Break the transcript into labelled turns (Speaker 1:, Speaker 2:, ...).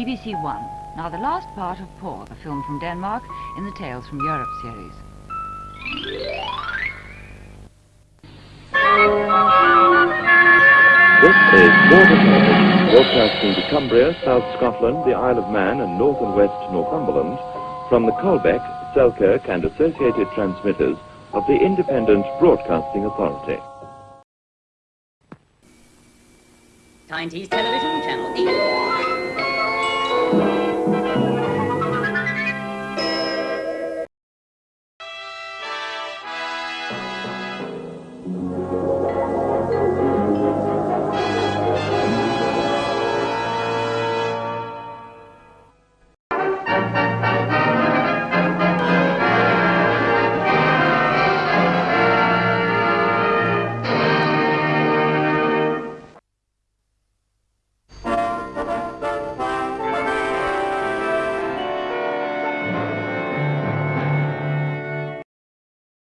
Speaker 1: BBC One. Now the last part of Poor, the film from Denmark in the Tales from Europe series.
Speaker 2: This is Border Service, broadcasting to Cumbria, South Scotland, the Isle of Man, and North and West Northumberland, from the Caldbeck, Selkirk, and associated transmitters of the Independent Broadcasting Authority.
Speaker 3: Tyne Tees Television, Channel 8.